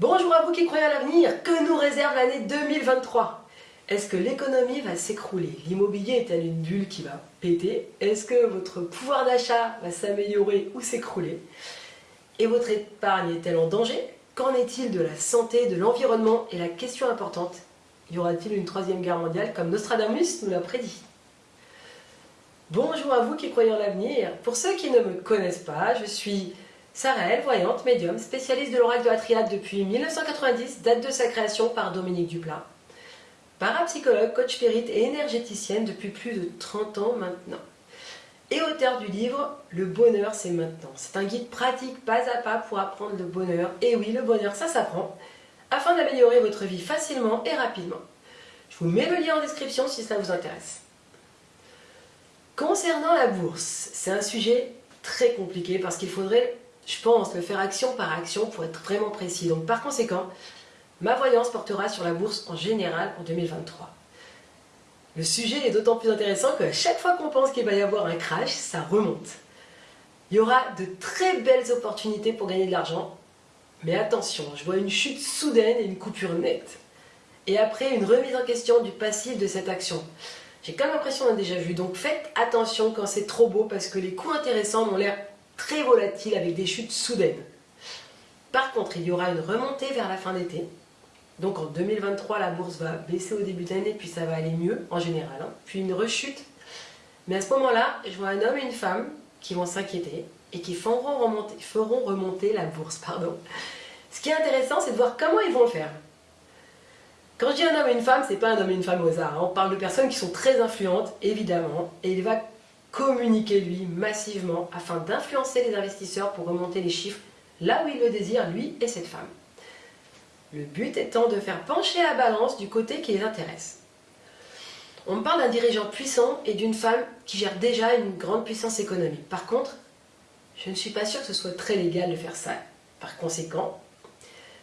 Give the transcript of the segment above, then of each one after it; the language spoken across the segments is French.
Bonjour à vous qui croyez à l'avenir, que nous réserve l'année 2023 Est-ce que l'économie va s'écrouler L'immobilier est-elle une bulle qui va péter Est-ce que votre pouvoir d'achat va s'améliorer ou s'écrouler Et votre épargne est-elle en danger Qu'en est-il de la santé, de l'environnement Et la question importante, y aura-t-il une troisième guerre mondiale comme Nostradamus nous l'a prédit Bonjour à vous qui croyez en l'avenir. Pour ceux qui ne me connaissent pas, je suis Sarah voyante, médium, spécialiste de l'oracle de la triade depuis 1990, date de sa création par Dominique Duplat. Parapsychologue, coach spirit et énergéticienne depuis plus de 30 ans maintenant. Et auteur du livre Le bonheur c'est maintenant. C'est un guide pratique pas à pas pour apprendre le bonheur. Et oui, le bonheur ça s'apprend, afin d'améliorer votre vie facilement et rapidement. Je vous mets le lien en description si ça vous intéresse. Concernant la bourse, c'est un sujet très compliqué parce qu'il faudrait je pense, le faire action par action pour être vraiment précis. Donc par conséquent, ma voyance portera sur la bourse en général en 2023. Le sujet est d'autant plus intéressant que chaque fois qu'on pense qu'il va y avoir un crash, ça remonte. Il y aura de très belles opportunités pour gagner de l'argent, mais attention, je vois une chute soudaine et une coupure nette. Et après, une remise en question du passif de cette action. J'ai comme l'impression d'un déjà vu, donc faites attention quand c'est trop beau parce que les coups intéressants ont l'air très volatile avec des chutes soudaines. Par contre, il y aura une remontée vers la fin d'été. Donc en 2023, la bourse va baisser au début d'année, puis ça va aller mieux en général. Hein. Puis une rechute. Mais à ce moment-là, je vois un homme et une femme qui vont s'inquiéter et qui feront remonter, la bourse. Pardon. Ce qui est intéressant, c'est de voir comment ils vont le faire. Quand je dis un homme et une femme, c'est pas un homme et une femme au hasard. Hein. On parle de personnes qui sont très influentes, évidemment, et il va communiquer lui massivement afin d'influencer les investisseurs pour remonter les chiffres là où il le désire, lui et cette femme. Le but étant de faire pencher la balance du côté qui les intéresse. On parle d'un dirigeant puissant et d'une femme qui gère déjà une grande puissance économique. Par contre, je ne suis pas sûre que ce soit très légal de faire ça. Par conséquent,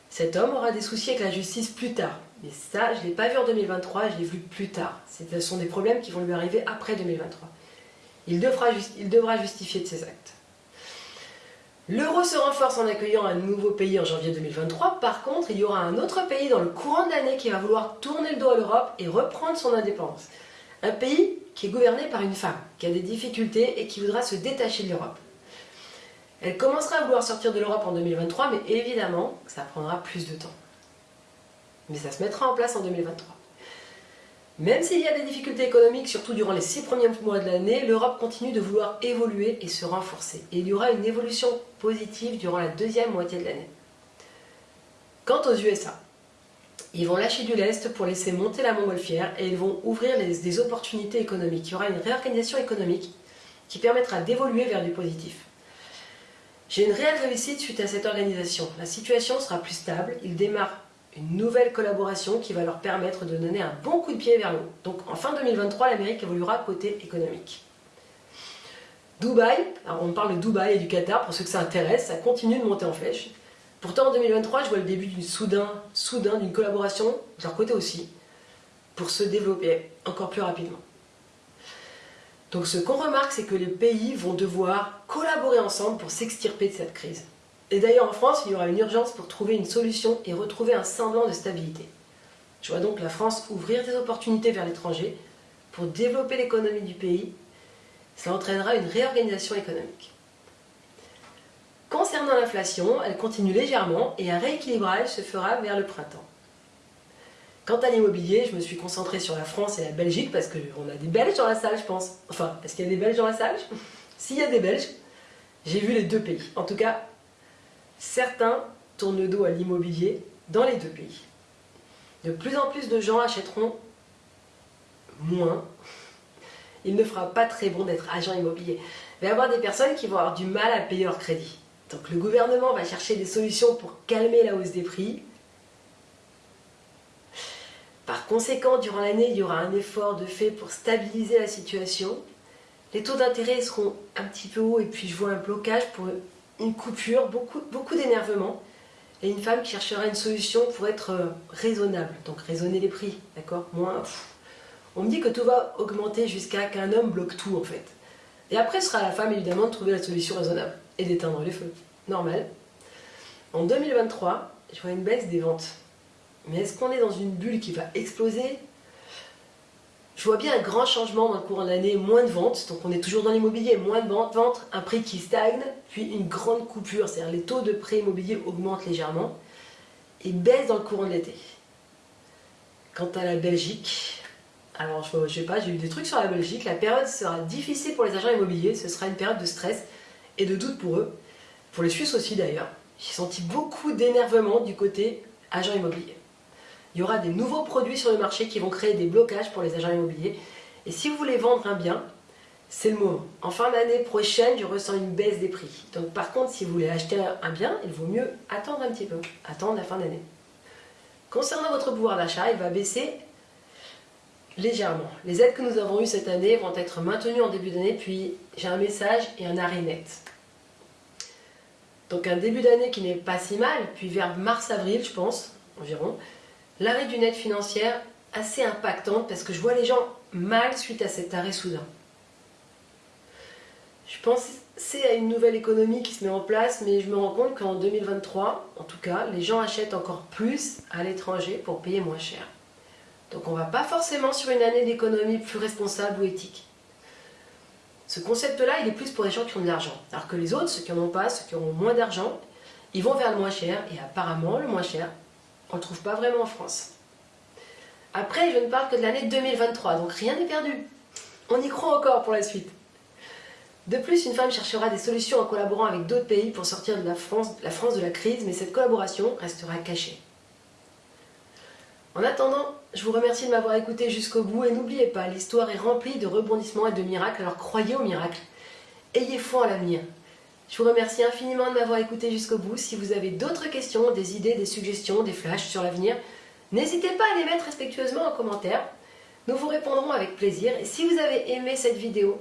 cet homme aura des soucis avec la justice plus tard. Mais ça, je ne l'ai pas vu en 2023, je l'ai vu plus tard. Ce sont des problèmes qui vont lui arriver après 2023. Il devra, justifier de ses actes. L'euro se renforce en accueillant un nouveau pays en janvier 2023. Par contre, il y aura un autre pays dans le courant de l'année qui va vouloir tourner le dos à l'Europe et reprendre son indépendance. Un pays qui est gouverné par une femme, qui a des difficultés et qui voudra se détacher de l'Europe. Elle commencera à vouloir sortir de l'Europe en 2023, mais évidemment, ça prendra plus de temps. Mais ça se mettra en place en 2023. Même s'il y a des difficultés économiques, surtout durant les six premiers mois de l'année, l'Europe continue de vouloir évoluer et se renforcer. Et il y aura une évolution positive durant la deuxième moitié de l'année. Quant aux USA, ils vont lâcher du lest pour laisser monter la montgolfière et ils vont ouvrir des opportunités économiques. Il y aura une réorganisation économique qui permettra d'évoluer vers du positif. J'ai une réelle réussite suite à cette organisation. La situation sera plus stable, ils démarrent une nouvelle collaboration qui va leur permettre de donner un bon coup de pied vers le haut. Donc en fin 2023, l'Amérique évoluera côté économique. Dubaï, alors on parle de Dubaï et du Qatar, pour ceux que ça intéresse, ça continue de monter en flèche. Pourtant en 2023, je vois le début d'une soudain, soudain d'une collaboration, de leur côté aussi, pour se développer encore plus rapidement. Donc ce qu'on remarque, c'est que les pays vont devoir collaborer ensemble pour s'extirper de cette crise. Et d'ailleurs en France, il y aura une urgence pour trouver une solution et retrouver un semblant de stabilité. Je vois donc la France ouvrir des opportunités vers l'étranger pour développer l'économie du pays. Cela entraînera une réorganisation économique. Concernant l'inflation, elle continue légèrement et un rééquilibrage se fera vers le printemps. Quant à l'immobilier, je me suis concentrée sur la France et la Belgique parce qu'on a des Belges dans la salle, je pense. Enfin, est-ce qu'il y a des Belges dans la salle? S'il y a des Belges, j'ai vu les deux pays. En tout cas, Certains tournent le dos à l'immobilier dans les deux pays. De plus en plus de gens achèteront moins. Il ne fera pas très bon d'être agent immobilier. Il va y avoir des personnes qui vont avoir du mal à payer leur crédit. Donc le gouvernement va chercher des solutions pour calmer la hausse des prix. Par conséquent, durant l'année, il y aura un effort de fait pour stabiliser la situation. Les taux d'intérêt seront un petit peu hauts et puis je vois un blocage pour une coupure, beaucoup, beaucoup d'énervement, et une femme qui cherchera une solution pour être euh, raisonnable, donc raisonner les prix, d'accord? Moins, on me dit que tout va augmenter jusqu'à qu'un homme bloque tout en fait. Et après, ce sera à la femme évidemment de trouver la solution raisonnable et d'éteindre les feux. Normal. En 2023, je vois une baisse des ventes. Mais est-ce qu'on est dans une bulle qui va exploser? Je vois bien un grand changement dans le courant de l'année, moins de ventes, donc on est toujours dans l'immobilier, moins de ventes, un prix qui stagne, puis une grande coupure, c'est-à-dire les taux de prêt immobilier augmentent légèrement et baissent dans le courant de l'été. Quant à la Belgique, alors je, je sais pas, j'ai eu des trucs sur la Belgique, la période sera difficile pour les agents immobiliers, ce sera une période de stress et de doute pour eux, pour les Suisses aussi d'ailleurs. J'ai senti beaucoup d'énervement du côté agent immobilier. Il y aura des nouveaux produits sur le marché qui vont créer des blocages pour les agents immobiliers. Et si vous voulez vendre un bien, c'est le moment. En fin d'année prochaine, je ressens une baisse des prix. Donc par contre, si vous voulez acheter un bien, il vaut mieux attendre un petit peu, attendre la fin d'année. Concernant votre pouvoir d'achat, il va baisser légèrement. Les aides que nous avons eues cette année vont être maintenues en début d'année, puis j'ai un message et un arrêt net. Donc un début d'année qui n'est pas si mal, puis vers mars-avril, je pense, environ, l'arrêt d'une aide financière assez impactante parce que je vois les gens mal suite à cet arrêt soudain. Je pensais à une nouvelle économie qui se met en place, mais je me rends compte qu'en 2023, en tout cas, les gens achètent encore plus à l'étranger pour payer moins cher. Donc on ne va pas forcément sur une année d'économie plus responsable ou éthique. Ce concept-là, il est plus pour les gens qui ont de l'argent. Alors que les autres, ceux qui n'en ont pas, ceux qui auront moins d'argent, ils vont vers le moins cher, et apparemment, le moins cher, on ne le trouve pas vraiment en France. Après, je ne parle que de l'année 2023, donc rien n'est perdu. On y croit encore pour la suite. De plus, une femme cherchera des solutions en collaborant avec d'autres pays pour sortir de la France, la France de la crise, mais cette collaboration restera cachée. En attendant, je vous remercie de m'avoir écouté jusqu'au bout et n'oubliez pas, l'histoire est remplie de rebondissements et de miracles, alors croyez au miracle. Ayez foi en l'avenir. Je vous remercie infiniment de m'avoir écouté jusqu'au bout. Si vous avez d'autres questions, des idées, des suggestions, des flashs sur l'avenir, n'hésitez pas à les mettre respectueusement en commentaire. Nous vous répondrons avec plaisir. Et si vous avez aimé cette vidéo,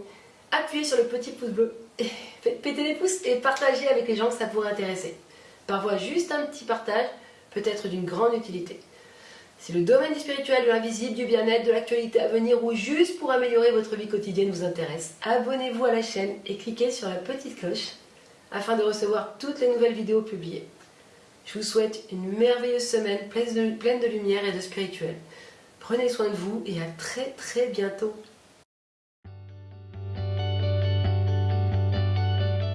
appuyez sur le petit pouce bleu, péter les pouces et partagez avec les gens que ça pourrait intéresser. Parfois, juste un petit partage peut être d'une grande utilité. Si le domaine du spirituel, de l'invisible, du bien-être, de l'actualité à venir ou juste pour améliorer votre vie quotidienne vous intéresse, abonnez-vous à la chaîne et cliquez sur la petite cloche afin de recevoir toutes les nouvelles vidéos publiées. Je vous souhaite une merveilleuse semaine pleine de lumière et de spirituel. Prenez soin de vous et à très très bientôt.